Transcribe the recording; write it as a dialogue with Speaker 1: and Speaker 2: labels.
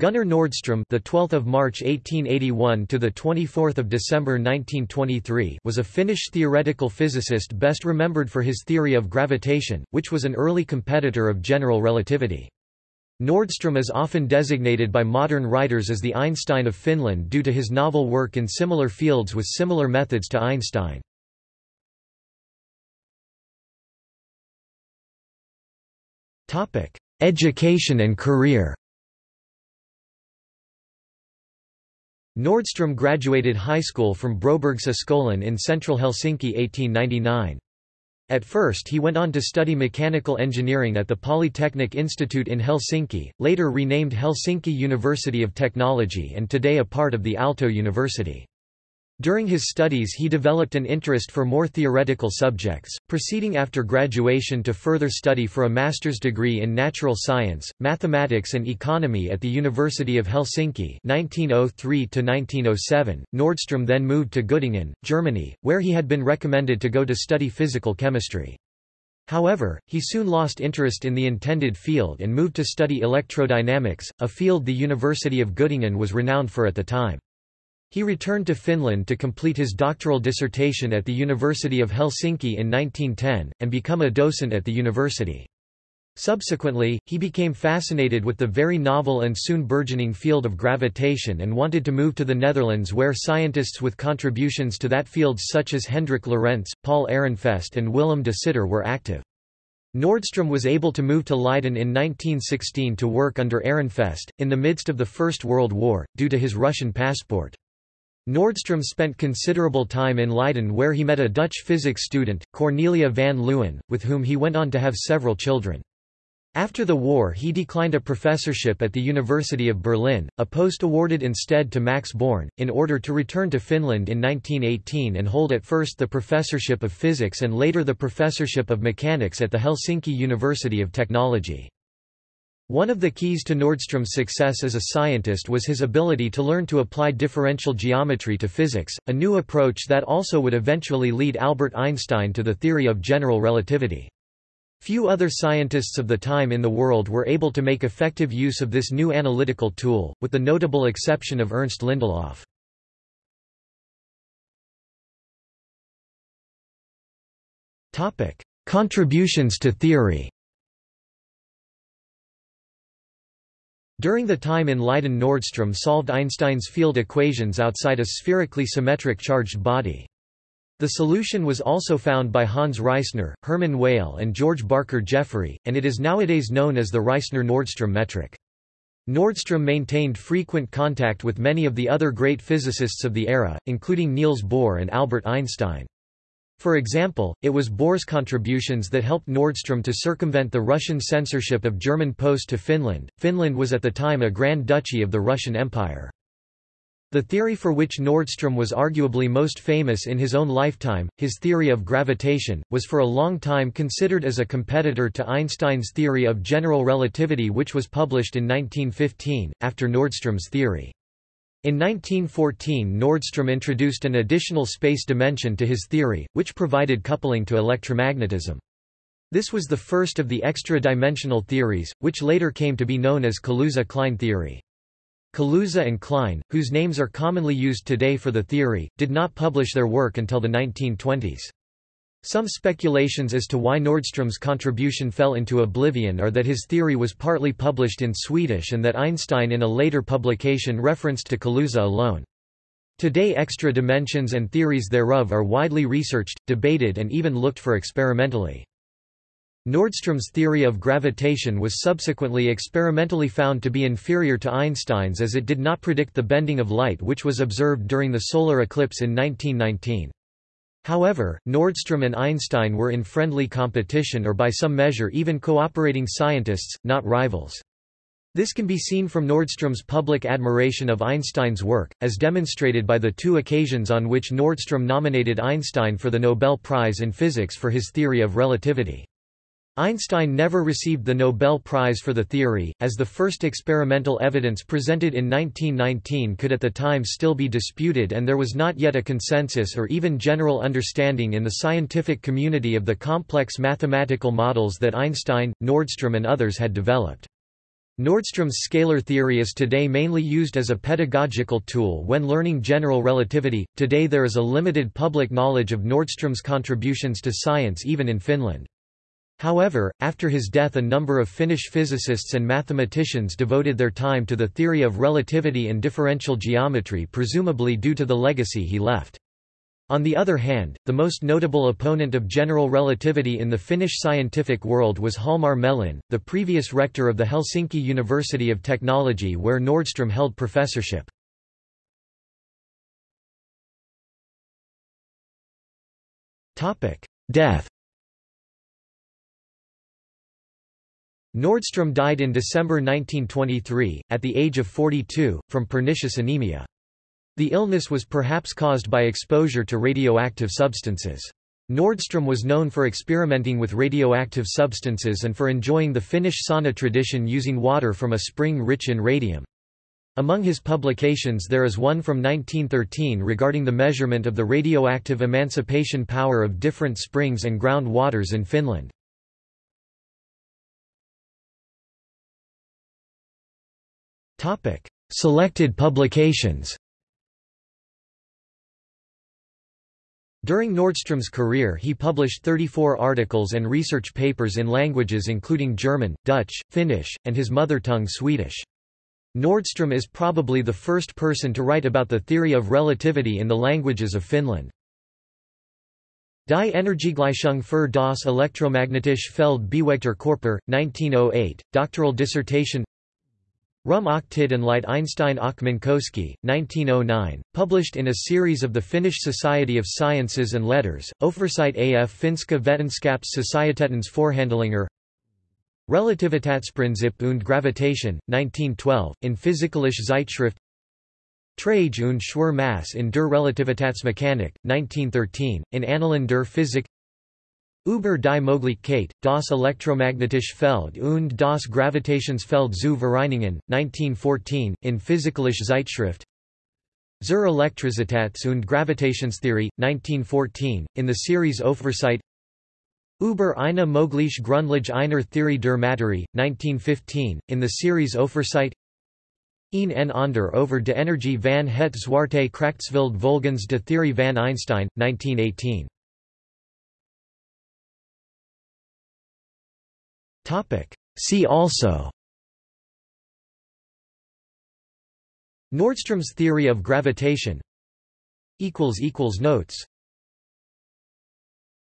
Speaker 1: Gunnar Nordström, the 12th of March 1881 to the 24th of December 1923, was a Finnish theoretical physicist best remembered for his theory of gravitation, which was an early competitor of general relativity. Nordström is often designated by modern writers as the Einstein of Finland due to his novel work in similar fields with similar methods to Einstein. Education and career Nordström graduated high school from Brobergsskolan in central Helsinki 1899. At first he went on to study mechanical engineering at the Polytechnic Institute in Helsinki, later renamed Helsinki University of Technology and today a part of the Aalto University. During his studies he developed an interest for more theoretical subjects, proceeding after graduation to further study for a master's degree in natural science, mathematics and economy at the University of Helsinki 1903–1907. Nordström then moved to Göttingen, Germany, where he had been recommended to go to study physical chemistry. However, he soon lost interest in the intended field and moved to study electrodynamics, a field the University of Göttingen was renowned for at the time. He returned to Finland to complete his doctoral dissertation at the University of Helsinki in 1910, and become a docent at the university. Subsequently, he became fascinated with the very novel and soon burgeoning field of gravitation and wanted to move to the Netherlands where scientists with contributions to that field such as Hendrik Lorentz, Paul Ehrenfest and Willem de Sitter were active. Nordström was able to move to Leiden in 1916 to work under Ehrenfest, in the midst of the First World War, due to his Russian passport. Nordström spent considerable time in Leiden where he met a Dutch physics student, Cornelia van Leeuwen, with whom he went on to have several children. After the war he declined a professorship at the University of Berlin, a post awarded instead to Max Born, in order to return to Finland in 1918 and hold at first the professorship of physics and later the professorship of mechanics at the Helsinki University of Technology. One of the keys to Nordström's success as a scientist was his ability to learn to apply differential geometry to physics, a new approach that also would eventually lead Albert Einstein to the theory of general relativity. Few other scientists of the time in the world were able to make effective use of this new analytical tool, with the notable exception of Ernst Lindelof. Contributions to theory During the time in Leiden Nordström solved Einstein's field equations outside a spherically symmetric charged body. The solution was also found by Hans Reissner, Hermann Weyl and George Barker Jeffery, and it is nowadays known as the Reissner-Nordström metric. Nordström maintained frequent contact with many of the other great physicists of the era, including Niels Bohr and Albert Einstein. For example, it was Bohr's contributions that helped Nordström to circumvent the Russian censorship of German post to Finland. Finland was at the time a Grand Duchy of the Russian Empire. The theory for which Nordström was arguably most famous in his own lifetime, his theory of gravitation, was for a long time considered as a competitor to Einstein's theory of general relativity which was published in 1915, after Nordström's theory. In 1914 Nordström introduced an additional space dimension to his theory, which provided coupling to electromagnetism. This was the first of the extra-dimensional theories, which later came to be known as Kaluza-Klein theory. Kaluza and Klein, whose names are commonly used today for the theory, did not publish their work until the 1920s. Some speculations as to why Nordström's contribution fell into oblivion are that his theory was partly published in Swedish and that Einstein in a later publication referenced to Kaluza alone. Today extra dimensions and theories thereof are widely researched, debated and even looked for experimentally. Nordström's theory of gravitation was subsequently experimentally found to be inferior to Einstein's as it did not predict the bending of light which was observed during the solar eclipse in 1919. However, Nordström and Einstein were in friendly competition or by some measure even cooperating scientists, not rivals. This can be seen from Nordström's public admiration of Einstein's work, as demonstrated by the two occasions on which Nordström nominated Einstein for the Nobel Prize in Physics for his theory of relativity. Einstein never received the Nobel Prize for the theory, as the first experimental evidence presented in 1919 could at the time still be disputed and there was not yet a consensus or even general understanding in the scientific community of the complex mathematical models that Einstein, Nordström and others had developed. Nordström's scalar theory is today mainly used as a pedagogical tool when learning general relativity. Today there is a limited public knowledge of Nordström's contributions to science even in Finland. However, after his death a number of Finnish physicists and mathematicians devoted their time to the theory of relativity and differential geometry presumably due to the legacy he left. On the other hand, the most notable opponent of general relativity in the Finnish scientific world was Hjalmar Mellin, the previous rector of the Helsinki University of Technology where Nordström held professorship. Death Nordström died in December 1923, at the age of 42, from pernicious anemia. The illness was perhaps caused by exposure to radioactive substances. Nordström was known for experimenting with radioactive substances and for enjoying the Finnish sauna tradition using water from a spring rich in radium. Among his publications there is one from 1913 regarding the measurement of the radioactive emanation power of different springs and ground waters in Finland. Selected publications During Nordström's career he published 34 articles and research papers in languages including German, Dutch, Finnish, and his mother tongue Swedish. Nordström is probably the first person to write about the theory of relativity in the languages of Finland. Die Energiegleichung für das elektromagnetische Feld bewegter Körper, 1908, doctoral dissertation Rum och tid and Light Einstein och Minkowski, 1909, published in a series of the Finnish Society of Sciences and Letters, Oversight af Finska Vetenskaps-Societetens Forhandlinger. Relativitatsprinzip und Gravitation, 1912, in Physikalische Zeitschrift. Trage und Schwer Mass in der Relativitätsmechanik, 1913, in Annalen der Physik Über die Möglichkeit, das elektromagnetische Feld und das Gravitationsfeld zu vereinigen, 1914, in Physikalische Zeitschrift. Zur Elektrizitäts- und Gravitationstheorie, 1914, in the series Oversight Über eine mögliche Grundlage einer Theorie der Materie, 1915, in the series Oversight Een en ander over de energie van het zwarte krachtsveld volgens de theorie van Einstein, 1918. See also. Nordström's theory of gravitation. Notes